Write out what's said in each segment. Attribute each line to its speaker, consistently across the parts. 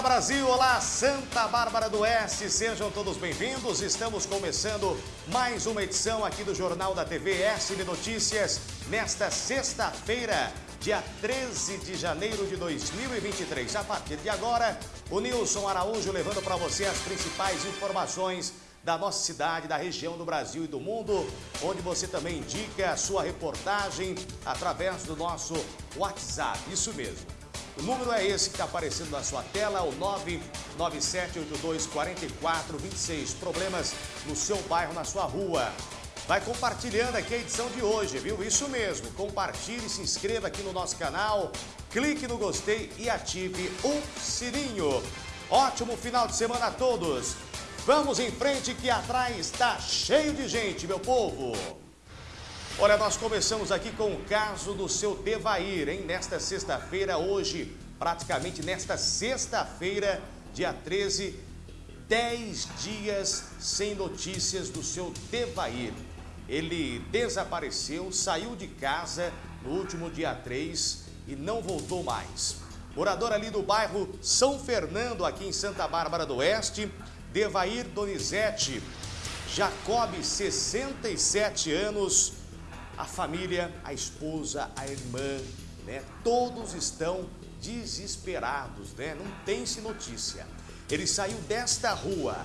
Speaker 1: Olá Brasil, olá Santa Bárbara do Oeste, sejam todos bem-vindos. Estamos começando mais uma edição aqui do Jornal da TV SB Notícias nesta sexta-feira, dia 13 de janeiro de 2023. A partir de agora, o Nilson Araújo levando para você as principais informações da nossa cidade, da região do Brasil e do mundo, onde você também indica a sua reportagem através do nosso WhatsApp. Isso mesmo. O número é esse que está aparecendo na sua tela, o 997824426. Problemas no seu bairro, na sua rua. Vai compartilhando aqui a edição de hoje, viu? Isso mesmo. Compartilhe, se inscreva aqui no nosso canal, clique no gostei e ative o sininho. Ótimo final de semana a todos. Vamos em frente que atrás está cheio de gente, meu povo. Olha, nós começamos aqui com o caso do seu Devair, hein? Nesta sexta-feira, hoje, praticamente nesta sexta-feira, dia 13, 10 dias sem notícias do seu Devair. Ele desapareceu, saiu de casa no último dia 3 e não voltou mais. Morador ali do bairro São Fernando, aqui em Santa Bárbara do Oeste, Devair Donizete, Jacob, 67 anos, a família, a esposa, a irmã, né? Todos estão desesperados, né? Não tem-se notícia. Ele saiu desta rua,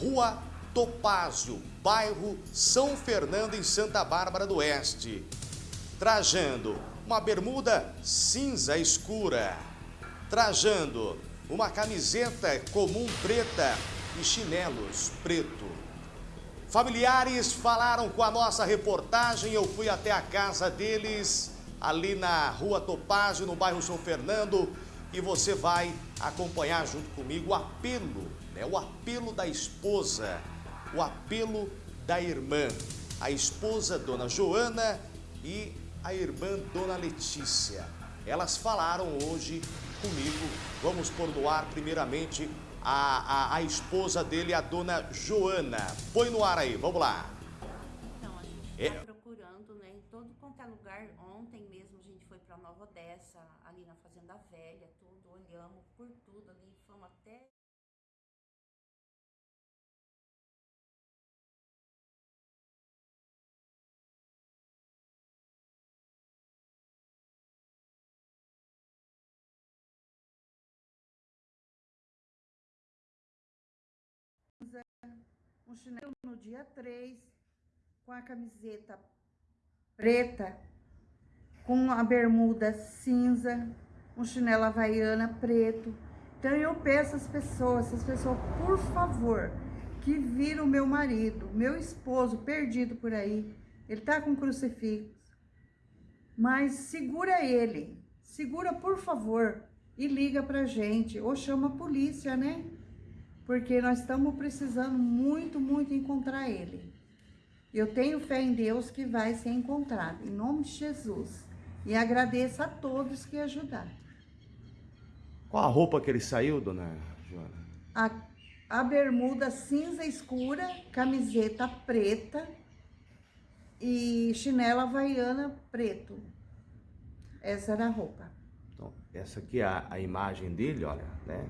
Speaker 1: Rua Topázio, bairro São Fernando, em Santa Bárbara do Oeste, trajando uma bermuda cinza escura, trajando uma camiseta comum preta e chinelos preto. Familiares falaram com a nossa reportagem, eu fui até a casa deles, ali na rua Topázio, no bairro São Fernando, e você vai acompanhar junto comigo o apelo, né? o apelo da esposa, o apelo da irmã. A esposa, Dona Joana, e a irmã, Dona Letícia. Elas falaram hoje comigo, vamos pôr no ar primeiramente a, a, a esposa dele, a dona Joana. Põe no ar aí, vamos lá.
Speaker 2: Então, a gente está é... procurando, né, em todo quanto é lugar. Ontem mesmo a gente foi para Nova Odessa, ali na Fazenda Velha, tudo, olhamos por tudo ali, fomos até... um chinelo no dia 3, com a camiseta preta, com a bermuda cinza, um chinelo havaiana preto. Então eu peço às pessoas, as pessoas, por favor, que viram meu marido, meu esposo perdido por aí, ele tá com crucifixo, mas segura ele, segura por favor e liga pra gente, ou chama a polícia, né? Porque nós estamos precisando muito, muito encontrar ele. Eu tenho fé em Deus que vai ser encontrado, em nome de Jesus. E agradeço a todos que ajudaram.
Speaker 1: Qual a roupa que ele saiu, dona Joana?
Speaker 2: A, a bermuda cinza escura, camiseta preta e chinela havaiana preto. Essa era a roupa.
Speaker 1: Então, essa aqui é a, a imagem dele, olha, né?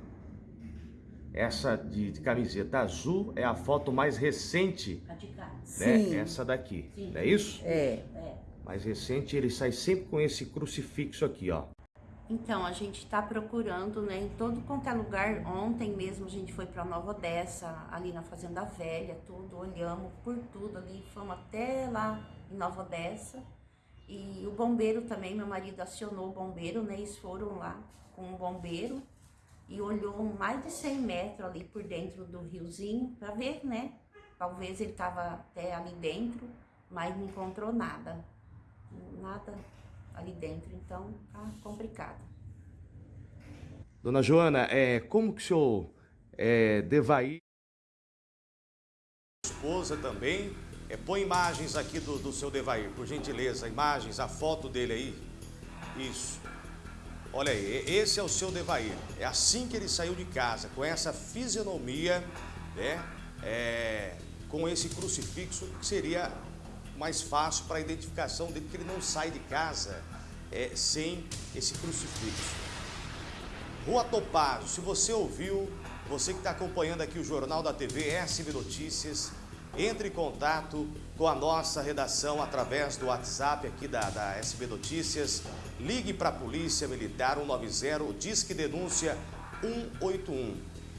Speaker 1: Essa de, de, camiseta azul é a foto mais recente, né?
Speaker 2: Sim.
Speaker 1: Essa daqui, Sim. não é isso?
Speaker 2: É. é.
Speaker 1: Mais recente, ele sai sempre com esse crucifixo aqui, ó.
Speaker 2: Então, a gente está procurando, né, em todo quanto é lugar. Ontem mesmo a gente foi para Nova Odessa, ali na Fazenda Velha, tudo, olhamos por tudo ali, fomos até lá em Nova Odessa. E o bombeiro também, meu marido acionou o bombeiro, né, eles foram lá com o bombeiro e olhou mais de 100 metros ali por dentro do riozinho para ver, né? Talvez ele estava até ali dentro, mas não encontrou nada. Nada ali dentro, então tá complicado.
Speaker 1: Dona Joana, é, como que o senhor é, Devair, esposa também, é, põe imagens aqui do, do seu Devair, por gentileza, imagens, a foto dele aí. Isso. Olha aí, esse é o seu Devair. É assim que ele saiu de casa, com essa fisionomia, né? É, com esse crucifixo, que seria mais fácil para a identificação dele, porque ele não sai de casa é, sem esse crucifixo. Rua Topazio, se você ouviu, você que está acompanhando aqui o Jornal da TV SB Notícias, entre em contato com a nossa redação através do WhatsApp aqui da, da SB Notícias. Ligue para a Polícia Militar 190, Disque Denúncia 181.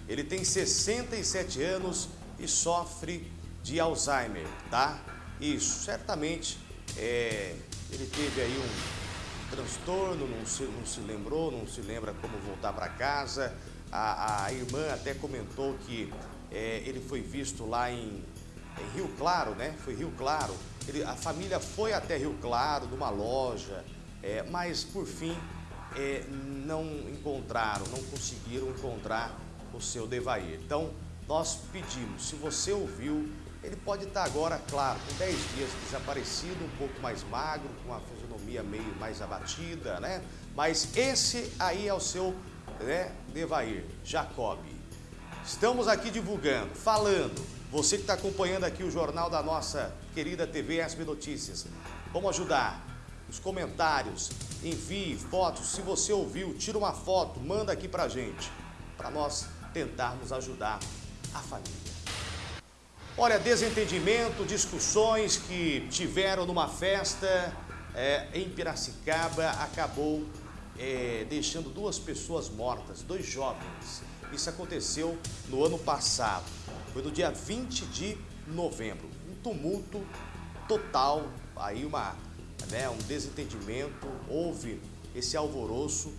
Speaker 1: Ele tem 67 anos e sofre de Alzheimer, tá? Isso, certamente é, ele teve aí um transtorno, não se, não se lembrou, não se lembra como voltar para casa. A, a, irmã até comentou que é, ele foi visto lá em, em, Rio Claro, né? Foi Rio Claro. Ele, a família foi até Rio Claro, numa loja, é, mas por fim é, não encontraram, não conseguiram encontrar o seu Devair. Então, nós pedimos, se você ouviu, ele pode estar agora, claro, com 10 dias desaparecido, um pouco mais magro, com a fisionomia meio mais abatida, né? Mas esse aí é o seu né, Devair, Jacob. Estamos aqui divulgando, falando, você que está acompanhando aqui o jornal da nossa querida TV SB Notícias, vamos ajudar os comentários, envie fotos, se você ouviu, tira uma foto, manda aqui pra gente, para nós tentarmos ajudar a família. Olha, desentendimento, discussões que tiveram numa festa é, em Piracicaba acabou é, deixando duas pessoas mortas, dois jovens. Isso aconteceu no ano passado, foi no dia 20 de novembro. Um tumulto total, aí uma né, um desentendimento, houve esse alvoroço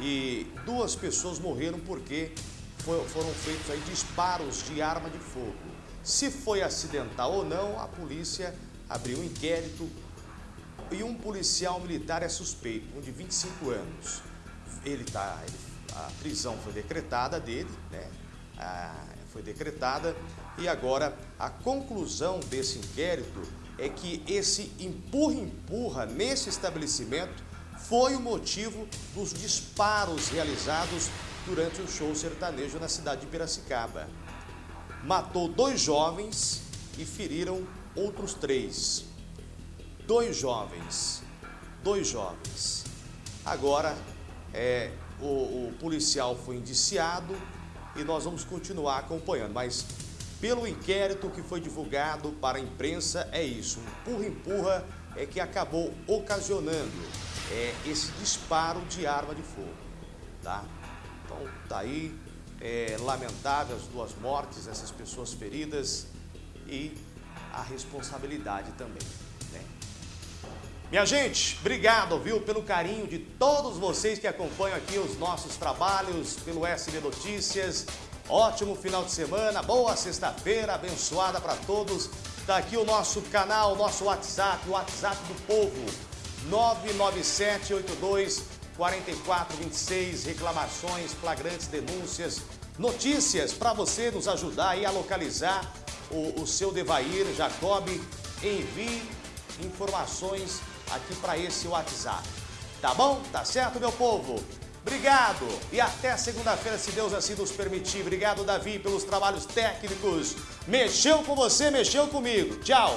Speaker 1: e duas pessoas morreram porque foram feitos aí disparos de arma de fogo. Se foi acidental ou não, a polícia abriu um inquérito e um policial militar é suspeito, um de 25 anos. Ele tá, ele, a prisão foi decretada dele, né? Ah, foi decretada e agora a conclusão desse inquérito é que esse empurra-empurra nesse estabelecimento foi o motivo dos disparos realizados durante o show sertanejo na cidade de Piracicaba. Matou dois jovens e feriram outros três. Dois jovens, dois jovens. Agora, é, o, o policial foi indiciado e nós vamos continuar acompanhando, mas pelo inquérito que foi divulgado para a imprensa, é isso. Um empurra-empurra é que acabou ocasionando é, esse disparo de arma de fogo. Tá? Então, tá aí, é, lamentável as duas mortes, essas pessoas feridas e a responsabilidade também. Minha gente, obrigado, viu, pelo carinho de todos vocês que acompanham aqui os nossos trabalhos pelo SB Notícias. Ótimo final de semana, boa sexta-feira, abençoada para todos. Está aqui o nosso canal, nosso WhatsApp, o WhatsApp do povo, 99782 4426, reclamações, flagrantes, denúncias, notícias para você nos ajudar aí a localizar o, o seu Devair, Jacob. Envie informações aqui para esse WhatsApp. Tá bom? Tá certo, meu povo? Obrigado e até segunda-feira, se Deus assim nos permitir. Obrigado, Davi, pelos trabalhos técnicos. Mexeu com você, mexeu comigo. Tchau.